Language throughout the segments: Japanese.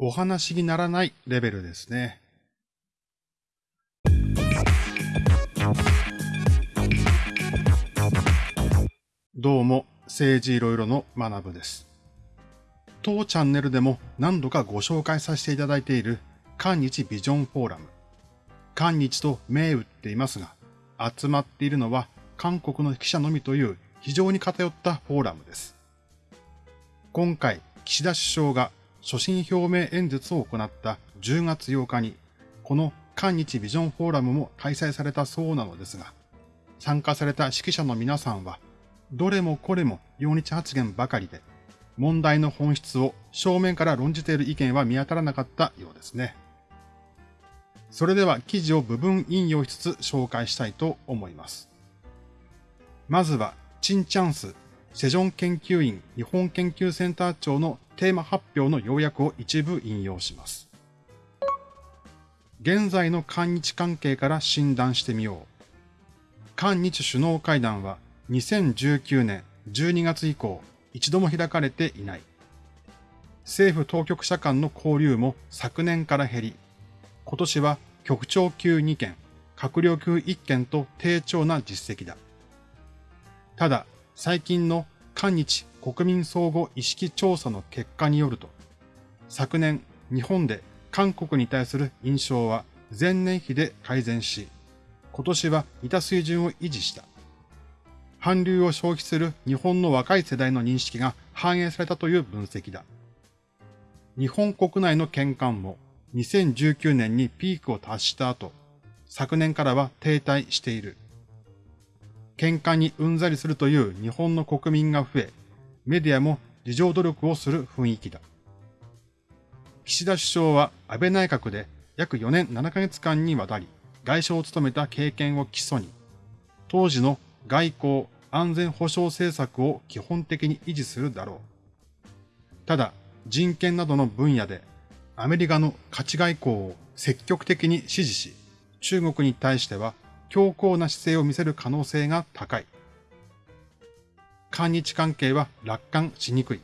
お話にならないレベルですね。どうも、政治いろいろの学部です。当チャンネルでも何度かご紹介させていただいている韓日ビジョンフォーラム。韓日と銘打っていますが、集まっているのは韓国の記者のみという非常に偏ったフォーラムです。今回、岸田首相が所信表明演説を行った10月8日に、この韓日ビジョンフォーラムも開催されたそうなのですが、参加された指揮者の皆さんは、どれもこれも用日発言ばかりで、問題の本質を正面から論じている意見は見当たらなかったようですね。それでは記事を部分引用しつつ紹介したいと思います。まずは、チンチャンス、セジョン研究院日本研究センター長のテーマ発表の要約を一部引用します。現在の韓日関係から診断してみよう。韓日首脳会談は2019年12月以降一度も開かれていない。政府当局者間の交流も昨年から減り、今年は局長級2件、閣僚級1件と低調な実績だ。ただ、最近の韓日国民相互意識調査の結果によると、昨年日本で韓国に対する印象は前年比で改善し、今年は似た水準を維持した。韓流を消費する日本の若い世代の認識が反映されたという分析だ。日本国内の見感も2019年にピークを達した後、昨年からは停滞している。喧嘩にうんざりするという日本の国民が増え、メディアも自情努力をする雰囲気だ。岸田首相は安倍内閣で約4年7ヶ月間にわたり外相を務めた経験を基礎に、当時の外交安全保障政策を基本的に維持するだろう。ただ、人権などの分野でアメリカの価値外交を積極的に支持し、中国に対しては強硬な姿勢を見せる可能性が高い。韓日関係は楽観しにくい。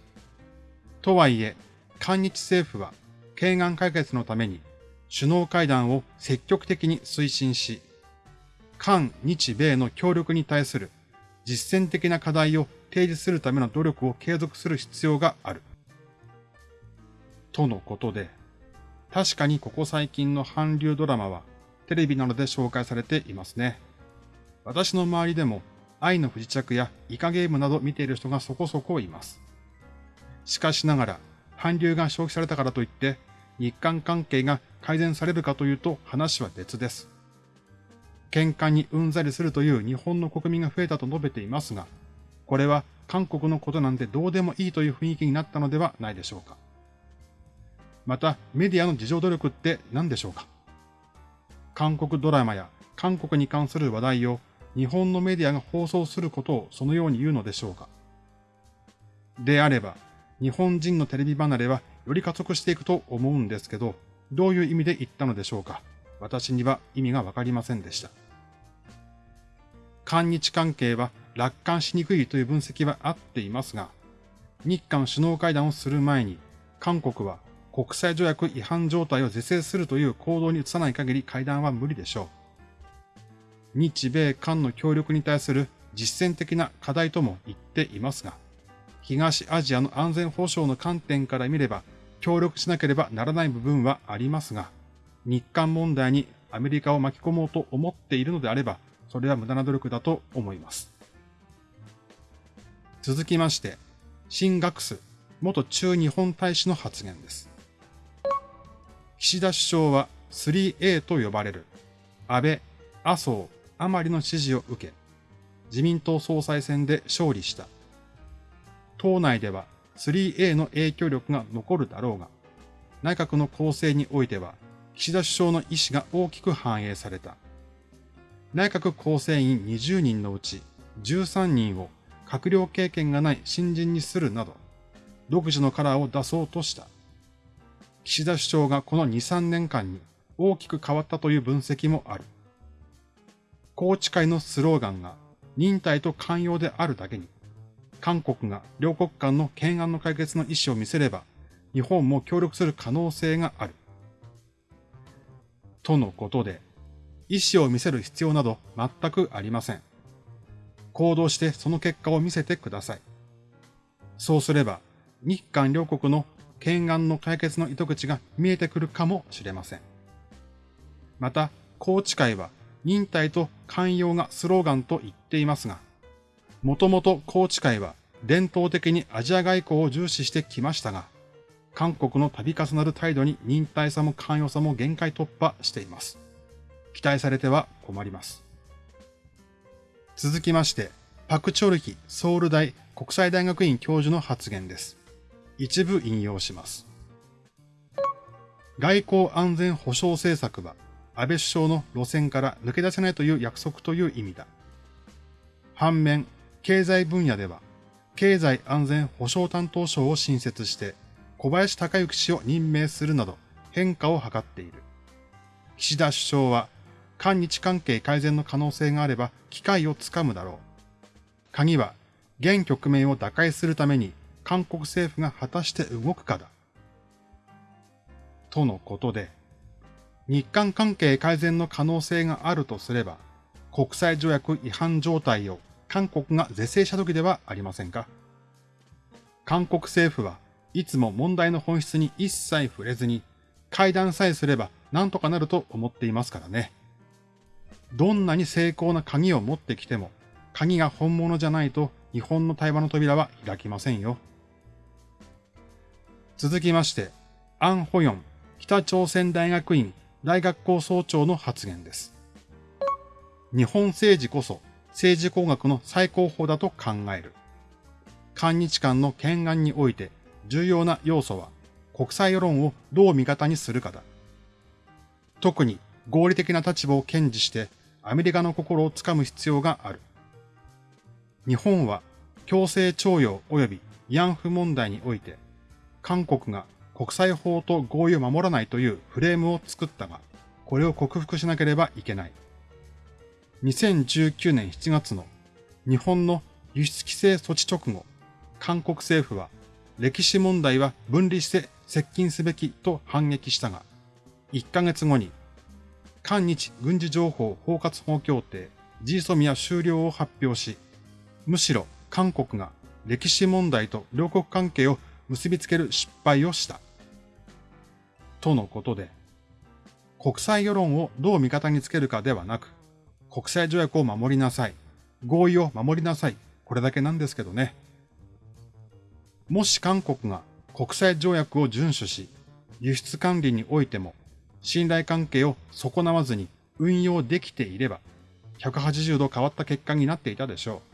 とはいえ、韓日政府は、懸案解決のために首脳会談を積極的に推進し、韓日米の協力に対する実践的な課題を提示するための努力を継続する必要がある。とのことで、確かにここ最近の韓流ドラマはテレビなどで紹介されていますね。私の周りでも愛の不時着やイカゲームなど見ている人がそこそこいます。しかしながら、韓流が消費されたからといって日韓関係が改善されるかというと話は別です。喧嘩にうんざりするという日本の国民が増えたと述べていますが、これは韓国のことなんてどうでもいいという雰囲気になったのではないでしょうか。また、メディアの自助努力って何でしょうか韓国ドラマや韓国に関する話題を日本のメディアが放送することをそのように言うのでしょうかであれば、日本人のテレビ離れはより加速していくと思うんですけど、どういう意味で言ったのでしょうか私には意味がわかりませんでした。韓日関係は楽観しにくいという分析はあっていますが、日韓首脳会談をする前に、韓国は国際条約違反状態を是正するという行動に移さない限り会談は無理でしょう。日米韓の協力に対する実践的な課題とも言っていますが、東アジアの安全保障の観点から見れば協力しなければならない部分はありますが、日韓問題にアメリカを巻き込もうと思っているのであれば、それは無駄な努力だと思います。続きまして、新学ス元中日本大使の発言です。岸田首相は 3A と呼ばれる安倍、麻生、甘利の支持を受け、自民党総裁選で勝利した。党内では 3A の影響力が残るだろうが、内閣の構成においては、岸田首相の意思が大きく反映された。内閣構成員20人のうち13人を閣僚経験がない新人にするなど、独自のカラーを出そうとした。岸田首相がこの2、3年間に大きく変わったという分析もある。宏池会のスローガンが忍耐と寛容であるだけに、韓国が両国間の懸案の解決の意思を見せれば、日本も協力する可能性がある。とのことで、意思を見せる必要など全くありません。行動してその結果を見せてください。そうすれば、日韓両国の懸案の解決の糸口が見えてくるかもしれません。また、高知会は忍耐と寛容がスローガンと言っていますが、もともと高知会は伝統的にアジア外交を重視してきましたが、韓国の度重なる態度に忍耐さも寛容さも限界突破しています。期待されては困ります。続きまして、パクチョルヒソウル大国際大学院教授の発言です。一部引用します。外交安全保障政策は安倍首相の路線から抜け出せないという約束という意味だ。反面、経済分野では経済安全保障担当省を新設して小林隆之氏を任命するなど変化を図っている。岸田首相は韓日関係改善の可能性があれば機会をつかむだろう。鍵は現局面を打開するために韓国政府が果たして動くかだ。とのことで、日韓関係改善の可能性があるとすれば、国際条約違反状態を韓国が是正した時ではありませんか？韓国政府はいつも問題の本質に一切触れずに、会談さえすれば何とかなると思っていますからね。どんなに成功な鍵を持ってきても、鍵が本物じゃないと日本の対話の扉は開きませんよ。続きまして、アン・ホヨン北朝鮮大学院大学校総長の発言です。日本政治こそ政治工学の最高峰だと考える。韓日間の懸案において重要な要素は国際世論をどう味方にするかだ。特に合理的な立場を堅持してアメリカの心をつかむ必要がある。日本は強制徴用及び慰安婦問題において、韓国が国際法と合意を守らないというフレームを作ったが、これを克服しなければいけない。2019年7月の日本の輸出規制措置直後、韓国政府は歴史問題は分離して接近すべきと反撃したが、1ヶ月後に韓日軍事情報包括法協定 G ソミア終了を発表し、むしろ韓国が歴史問題と両国関係を結びつける失敗をした。とのことで、国際世論をどう味方につけるかではなく、国際条約を守りなさい。合意を守りなさい。これだけなんですけどね。もし韓国が国際条約を遵守し、輸出管理においても信頼関係を損なわずに運用できていれば、180度変わった結果になっていたでしょう。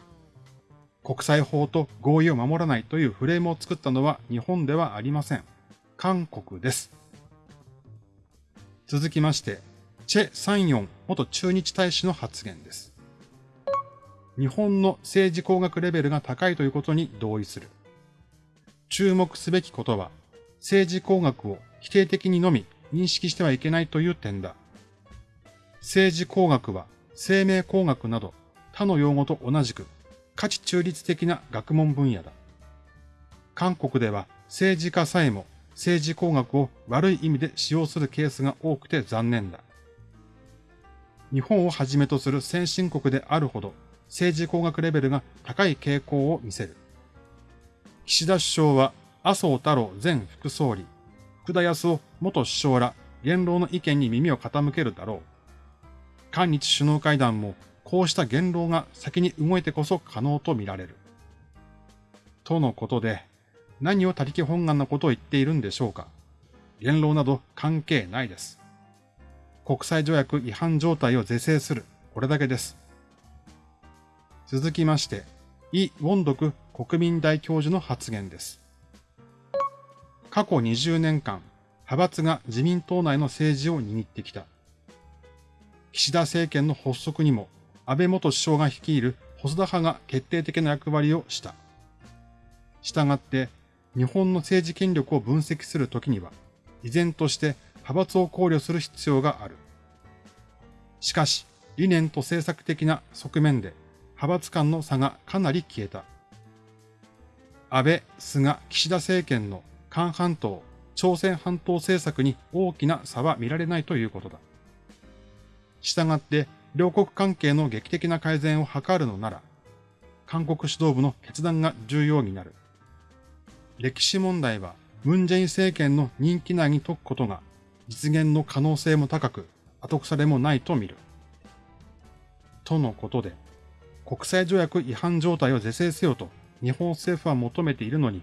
国際法と合意を守らないというフレームを作ったのは日本ではありません。韓国です。続きまして、チェ・サンヨン元駐日大使の発言です。日本の政治工学レベルが高いということに同意する。注目すべきことは、政治工学を否定的にのみ認識してはいけないという点だ。政治工学は生命工学など他の用語と同じく価値中立的な学問分野だ。韓国では政治家さえも政治工学を悪い意味で使用するケースが多くて残念だ。日本をはじめとする先進国であるほど政治工学レベルが高い傾向を見せる。岸田首相は麻生太郎前副総理、福田康夫元首相ら言論の意見に耳を傾けるだろう。韓日首脳会談もこうした言論が先に動いてこそ可能とみられる。とのことで、何を他力本願なことを言っているんでしょうか。言論など関係ないです。国際条約違反状態を是正する。これだけです。続きまして、イ・ウォンドク国民大教授の発言です。過去20年間、派閥が自民党内の政治を握ってきた。岸田政権の発足にも安倍元首相が率いる細田派が決定的な役割をした。したがって、日本の政治権力を分析するときには、依然として派閥を考慮する必要がある。しかし、理念と政策的な側面で派閥間の差がかなり消えた。安倍、菅、岸田政権の韓半島朝鮮半島政策に大きな差は見られないということだ。したがって、両国関係の劇的な改善を図るのなら、韓国指導部の決断が重要になる。歴史問題は、ムン・ジェイン政権の人気内に解くことが実現の可能性も高く、後腐れもないと見る。とのことで、国際条約違反状態を是正せよと日本政府は求めているのに、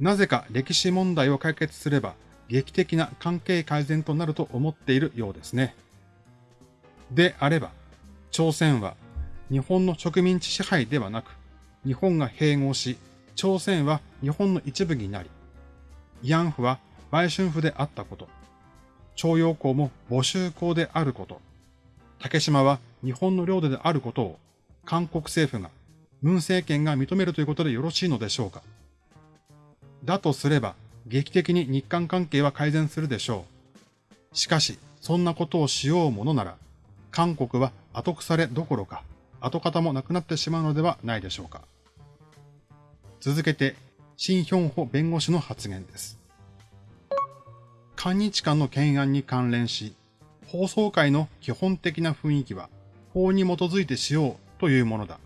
なぜか歴史問題を解決すれば劇的な関係改善となると思っているようですね。であれば、朝鮮は日本の植民地支配ではなく、日本が併合し、朝鮮は日本の一部になり、慰安婦は売春婦であったこと、徴用工も募集工であること、竹島は日本の領土であることを韓国政府が、文政権が認めるということでよろしいのでしょうか。だとすれば、劇的に日韓関係は改善するでしょう。しかし、そんなことをしようものなら、韓国は後腐れどころか、跡形もなくなってしまうのではないでしょうか。続けて、シン・ヒョンホ弁護士の発言です。韓日間の懸案に関連し、放送会の基本的な雰囲気は、法に基づいてしようというものだ。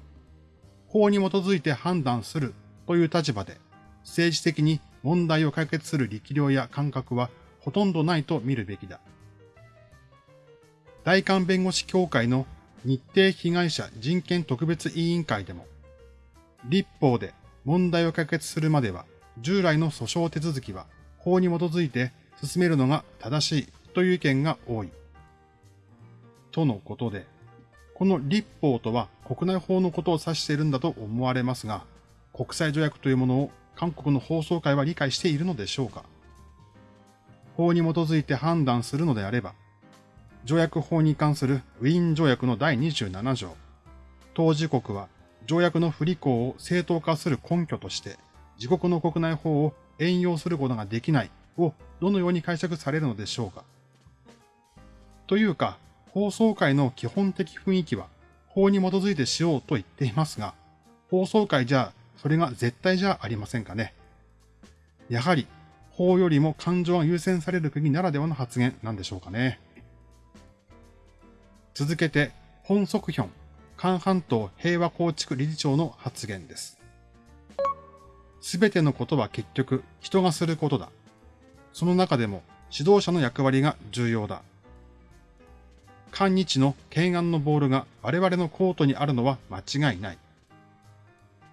法に基づいて判断するという立場で、政治的に問題を解決する力量や感覚はほとんどないと見るべきだ。大韓弁護士協会の日程被害者人権特別委員会でも、立法で問題を解決するまでは、従来の訴訟手続きは法に基づいて進めるのが正しいという意見が多い。とのことで、この立法とは国内法のことを指しているんだと思われますが、国際条約というものを韓国の放送会は理解しているのでしょうか法に基づいて判断するのであれば、条約法に関するウィーン条約の第27条、当事国は条約の不履行を正当化する根拠として、自国の国内法を援用することができないをどのように解釈されるのでしょうか。というか、放送会の基本的雰囲気は法に基づいてしようと言っていますが、放送会じゃそれが絶対じゃありませんかね。やはり法よりも感情が優先される国ならではの発言なんでしょうかね。続けて、本則ヒョン韓半島平和構築理事長の発言です。すべてのことは結局人がすることだ。その中でも指導者の役割が重要だ。韓日の懸案のボールが我々のコートにあるのは間違いない。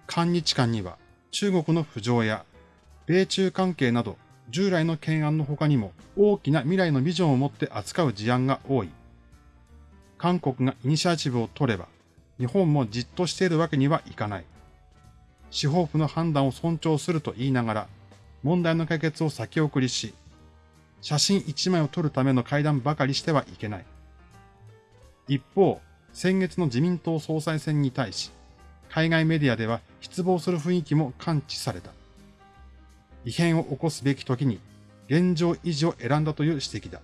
韓日間には中国の浮上や米中関係など従来の懸案の他にも大きな未来のビジョンを持って扱う事案が多い。韓国がイニシアチブを取れば日本もじっとしているわけにはいかない。司法府の判断を尊重すると言いながら、問題の解決を先送りし、写真一枚を撮るための会談ばかりしてはいけない。一方、先月の自民党総裁選に対し、海外メディアでは失望する雰囲気も感知された。異変を起こすべき時に現状維持を選んだという指摘だ。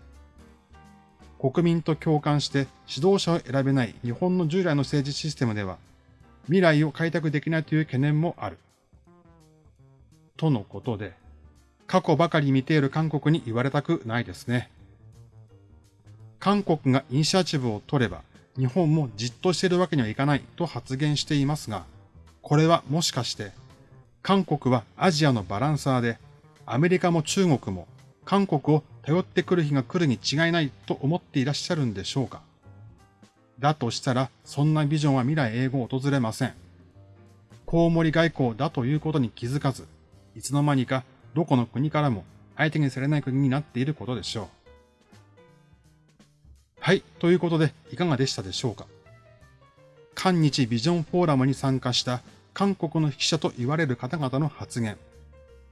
国民と共感して指導者を選べない日本の従来の政治システムでは、未来を開拓できないという懸念もある。とのことで、過去ばかり見ている韓国に言われたくないですね。韓国がイニシアチブを取れば、日本もじっとしているわけにはいかないと発言していますが、これはもしかして、韓国はアジアのバランサーで、アメリカも中国も韓国を頼ってくる日が来るに違いないと思っていらっしゃるんでしょうか？だとしたら、そんなビジョンは未来永劫訪れません。コウモリ外交だということに気づかず、いつの間にかどこの国からも相手にされない国になっていることでしょう。はい。ということで、いかがでしたでしょうか？韓日ビジョンフォーラムに参加した韓国の記者と言われる方々の発言。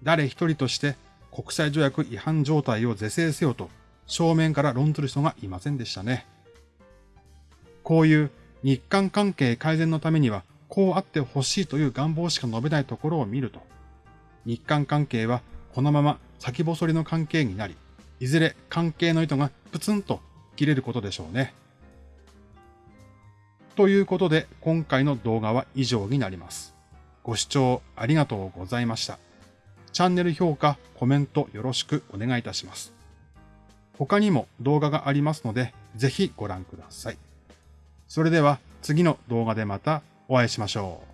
誰一人として国際条約違反状態を是正せよと正面から論ずる人がいませんでしたね。こういう日韓関係改善のためにはこうあってほしいという願望しか述べないところを見ると、日韓関係はこのまま先細りの関係になり、いずれ関係の糸がプツンと切れることでしょうね。ということで今回の動画は以上になります。ご視聴ありがとうございました。チャンネル評価、コメントよろしくお願いいたします。他にも動画がありますので、ぜひご覧ください。それでは次の動画でまたお会いしましょう。